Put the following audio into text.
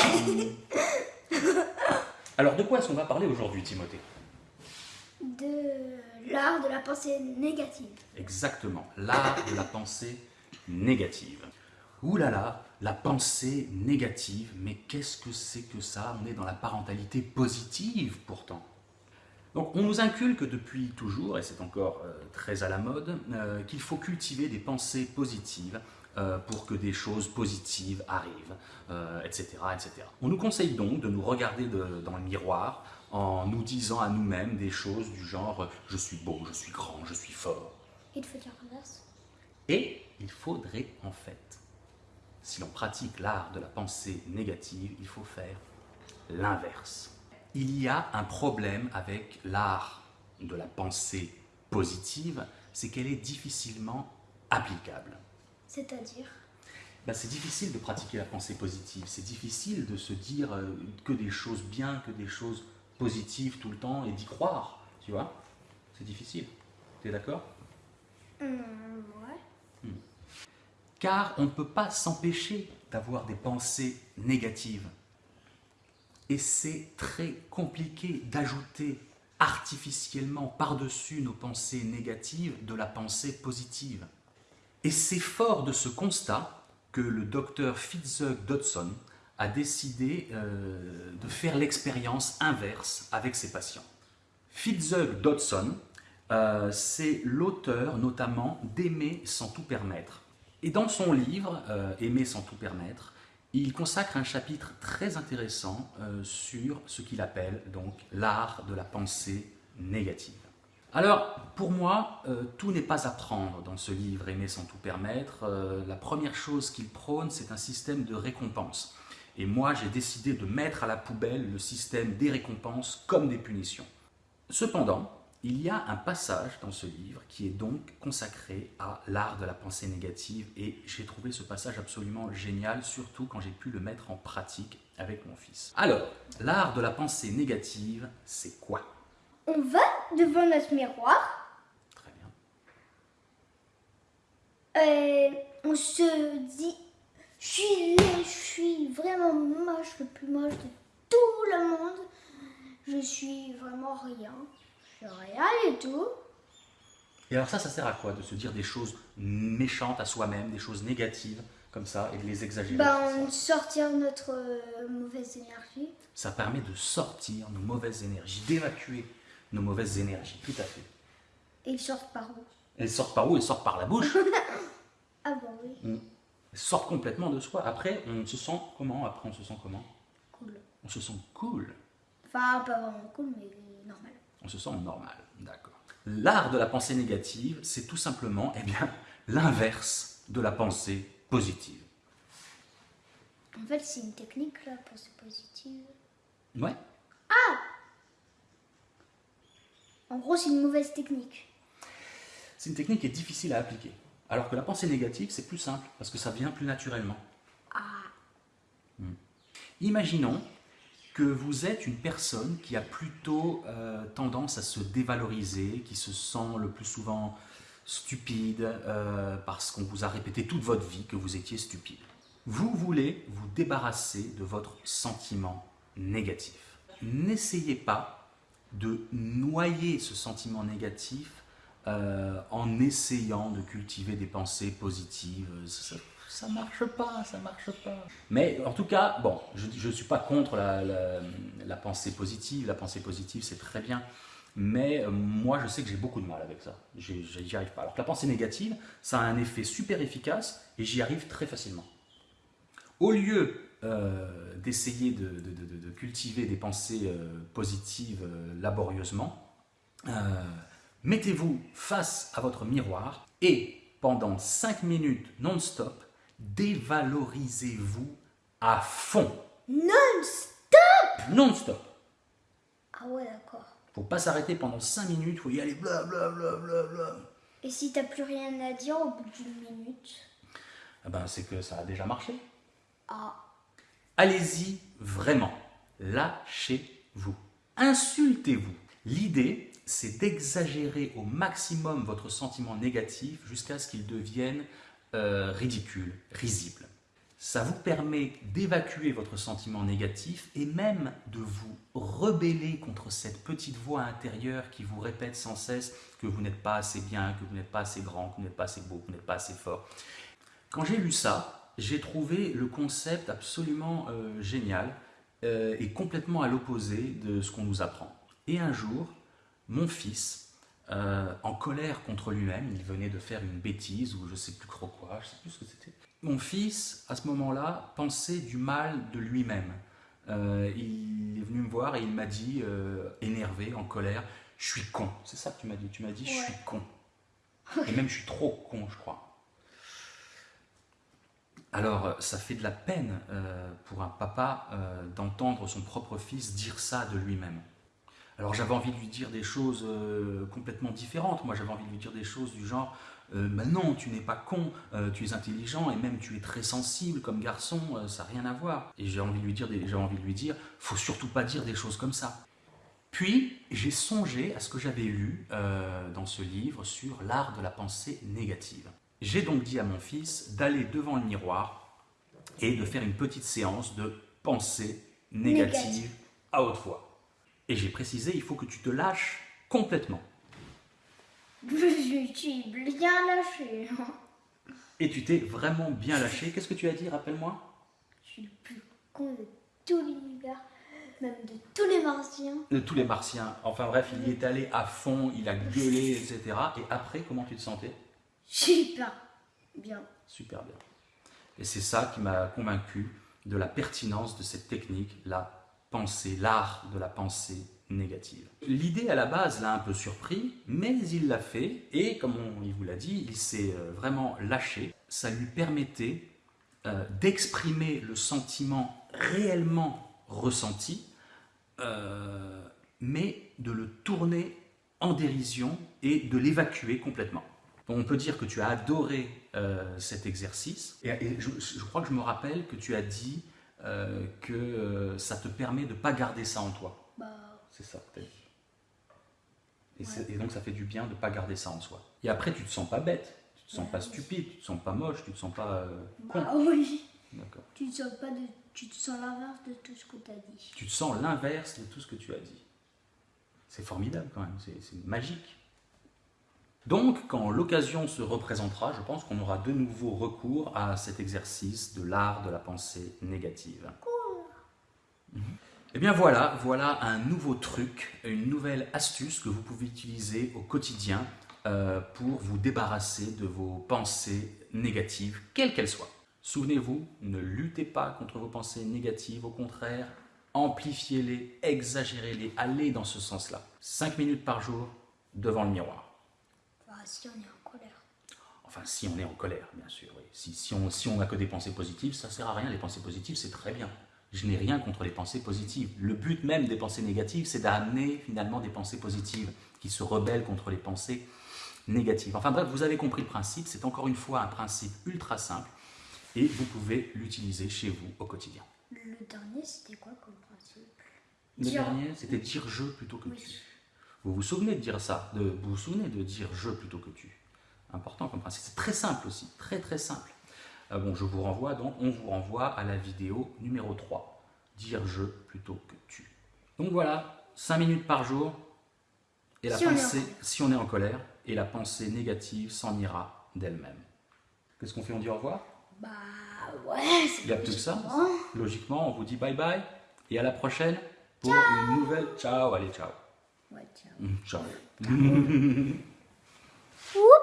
Alors, de quoi est-ce qu'on va parler aujourd'hui, Timothée? De l'art de la pensée négative. Exactement, l'art de la pensée négative. Ouh là là, la pensée négative, mais qu'est-ce que c'est que ça? On est dans la parentalité positive pourtant. Donc on nous inculque depuis toujours, et c'est encore euh, très à la mode, euh, qu'il faut cultiver des pensées positives euh, pour que des choses positives arrivent, etc., etc. On nous conseille donc de nous regarder dans le miroir en nous disant à nous-mêmes des choses du genre « je suis beau, je suis grand, je suis fort ». Il faut dire l'inverse. Et il faudrait en fait, si l'on pratique l'art de la pensée négative, il faut faire l'inverse il y a un problème avec l'art de la pensée positive, c'est qu'elle est difficilement applicable. C'est-à-dire ben, C'est difficile de pratiquer la pensée positive, c'est difficile de se dire euh, que des choses bien, que des choses positives tout le temps et d'y croire, tu vois C'est difficile. Tu es d'accord? Mmh, Ouais. Hmm. Car on ne peut pas s'empêcher d'avoir des pensées négatives. Et c'est très compliqué d'ajouter artificiellement par-dessus nos pensées négatives de la pensée positive. Et c'est fort de ce constat que le docteur Fitzhugh Dodson a décidé euh, de faire l'expérience inverse avec ses patients. Fitzhugh Dodson, euh, c'est l'auteur notamment d'Aimer sans tout permettre. Et dans son livre, euh, Aimer sans tout permettre, il consacre un chapitre très intéressant sur ce qu'il appelle donc l'art de la pensée négative. Alors, pour moi, euh, tout n'est pas à prendre dans ce livre Aimer sans tout permettre. Euh, la première chose qu'il prône, c'est un système de récompense. Et moi, j'ai décidé de mettre à la poubelle le système des récompenses comme des punitions. Cependant, il y a un passage dans ce livre qui est donc consacré à l'art de la pensée négative et j'ai trouvé ce passage absolument génial, surtout quand j'ai pu le mettre en pratique avec mon fils. Alors, l'art de la pensée négative, c'est quoi? On va devant notre miroir. Très bien. Et on se dit, je suis laid, je suis vraiment moche, le plus moche de tout le monde. Je suis vraiment rien rien et tout. Et alors ça, ça sert à quoi De se dire des choses méchantes à soi-même, des choses négatives, comme ça, et de les exagérer Ben, sortir notre euh, mauvaise énergie. Ça permet de sortir nos mauvaises énergies, d'évacuer nos mauvaises énergies, tout à fait. Et ils sortent par où? Elles sortent par où? Elles sortent par la bouche. ah bon, oui. Mm. Elles sortent complètement de soi. Après, on se sent comment? Après, on se sent comment? Cool. On se sent cool. Enfin, pas vraiment cool, mais normal on se sent normal. D'accord. L'art de la pensée négative, c'est tout simplement eh bien, l'inverse de la pensée positive. En fait, c'est une technique, la pensée positive. Ouais. Ah En gros, c'est une mauvaise technique. C'est une technique qui est difficile à appliquer. Alors que la pensée négative, c'est plus simple, parce que ça vient plus naturellement. Ah. Hmm. Imaginons que vous êtes une personne qui a plutôt euh, tendance à se dévaloriser, qui se sent le plus souvent stupide euh, parce qu'on vous a répété toute votre vie que vous étiez stupide. Vous voulez vous débarrasser de votre sentiment négatif. N'essayez pas de noyer ce sentiment négatif euh, en essayant de cultiver des pensées positives ça marche pas, ça marche pas. Mais en tout cas, bon, je ne suis pas contre la, pensée positive, la pensée positive c'est très bien, mais euh, moi je sais que j'ai beaucoup de mal avec ça, j'y arrive pas. Alors que la pensée négative, ça a un effet super efficace et j'y arrive très facilement. Au lieu euh, d'essayer de, cultiver des pensées euh, positives laborieusement, mettez-vous face à votre miroir et pendant 5 minutes non-stop, dévalorisez-vous à fond. Non-stop Non-stop. Ah ouais, d'accord. Faut pas s'arrêter pendant 5 minutes, faut y aller bla bla bla bla bla. Et si t'as plus rien à dire au bout d'une minute? Ah ben, c'est que ça a déjà marché. Ah. Allez-y vraiment. Lâchez-vous. Insultez-vous. L'idée, c'est d'exagérer au maximum votre sentiment négatif jusqu'à ce qu'il devienne euh, ridicule, risible. ça vous permet d'évacuer votre sentiment négatif et même de vous rebeller contre cette petite voix intérieure qui vous répète sans cesse que vous n'êtes pas assez bien, que vous n'êtes pas assez grand, que vous n'êtes pas assez beau, que vous n'êtes pas assez fort. Quand j'ai lu ça, j'ai trouvé le concept absolument euh, génial euh, et complètement à l'opposé de ce qu'on nous apprend. Et un jour, mon fils, euh, en colère contre lui-même, il venait de faire une bêtise ou je sais plus trop quoi, je sais plus ce que c'était, mon fils, à ce moment-là, pensait du mal de lui-même. Il est venu me voir et il m'a dit, énervé, en colère, je suis con. C'est ça que tu m'as dit. Tu m'as dit, je suis con. Et même, je suis trop con, je crois. Alors, ça fait de la peine euh, pour un papa d'entendre son propre fils dire ça de lui-même. Alors, j'avais envie de lui dire des choses complètement différentes. Moi, j'avais envie de lui dire des choses du genre, euh, ben non, tu n'es pas con, euh, tu es intelligent et même tu es très sensible comme garçon, euh, ça n'a rien à voir. Et j'ai envie de lui dire, envie de lui dire, faut surtout pas dire des choses comme ça. Puis j'ai songé à ce que j'avais lu dans ce livre sur l'art de la pensée négative. J'ai donc dit à mon fils d'aller devant le miroir et de faire une petite séance de pensée négative à haute voix. Et j'ai précisé, il faut que tu te lâches complètement. Je suis bien lâché. Et tu t'es vraiment bien lâché. Qu'est-ce que tu as dit, rappelle-moi? Je suis le plus con de tout l'univers, même de tous les martiens. De tous les martiens. Enfin bref, il y est allé à fond, il a gueulé, etc. Et après, comment tu te sentais? Super bien. Super bien. Et c'est ça qui m'a convaincu de la pertinence de cette technique, la pensée, l'art de la pensée négative. L'idée à la base l'a un peu surpris, mais il l'a fait et comme on, il vous l'a dit, il s'est euh, vraiment lâché. Ça lui permettait euh, d'exprimer le sentiment réellement ressenti, euh, mais de le tourner en dérision et de l'évacuer complètement. On peut dire que tu as adoré cet exercice et, je, je, crois que je me rappelle que tu as dit que ça te permet de ne pas garder ça en toi. C'est ça peut-être. Et, donc ça fait du bien de ne pas garder ça en soi. Et après, tu te sens pas bête, tu te sens pas stupide, tu te sens pas moche, tu te sens pas euh, con. Ah oui. D'accord. Tu te sens pas de, tu te sens l'inverse de tout ce que tu as dit. Tu te sens l'inverse de tout ce que tu as dit. C'est formidable quand même, c'est magique. Donc, quand l'occasion se représentera, je pense qu'on aura de nouveau recours à cet exercice de l'art de la pensée négative. Et eh bien voilà, voilà un nouveau truc, une nouvelle astuce que vous pouvez utiliser au quotidien euh, pour vous débarrasser de vos pensées négatives, quelles qu'elles soient. Souvenez-vous, ne luttez pas contre vos pensées négatives, au contraire, amplifiez-les, exagérez-les, allez dans ce sens-là. 5 minutes par jour devant le miroir. Enfin, si on est en colère. Enfin, si on est en colère, bien sûr. Oui. Si, si on n'a on que des pensées positives, ça ne sert à rien. Les pensées positives, c'est très bien je n'ai rien contre les pensées positives. Le but même des pensées négatives, c'est d'amener finalement des pensées positives qui se rebellent contre les pensées négatives. Enfin bref, vous avez compris le principe, c'est encore une fois un principe ultra simple et vous pouvez l'utiliser chez vous au quotidien. Le dernier, c'était quoi comme principe? Le dernier, c'était dire je plutôt que tu. Vous vous souvenez de dire ça de, Vous vous souvenez de dire je plutôt que tu Important comme principe. C'est très simple aussi, très très simple. Ah bon, je vous renvoie donc, on vous renvoie à la vidéo numéro 3, dire je plutôt que tu. Donc voilà, 5 minutes par jour, et la pensée, si on est en colère, et la pensée négative s'en ira d'elle-même. Qu'est-ce qu'on fait On dit au revoir? Bah ouais, Il n'y a plus que ça. Logiquement, on vous dit bye bye, et à la prochaine pour une nouvelle. Ciao, allez, ciao. Watch out. Ciao. Ciao.